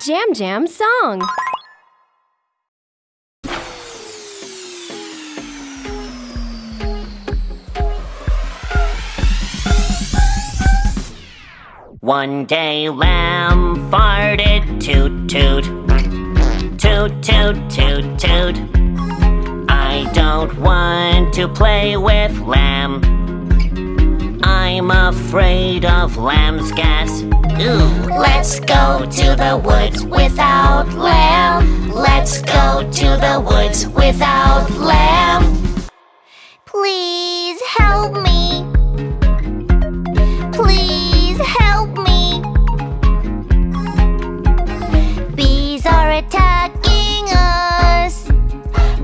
Jam Jam song. One day lamb farted toot toot. Toot toot toot toot. I don't want to play with lamb I'm afraid of lamb's gas Ooh, let's go to the woods without lamb Let's go to the woods without lamb Please help me. Please help me. Bees are attacking us.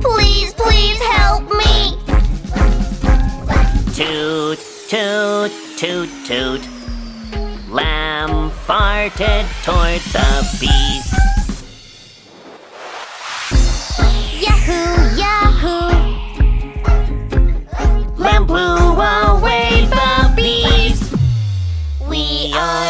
Please, please help me. Toot, toot, toot, toot. Lamb farted toward the bees. Yahoo, yahoo! Lamb blew away the bees. We are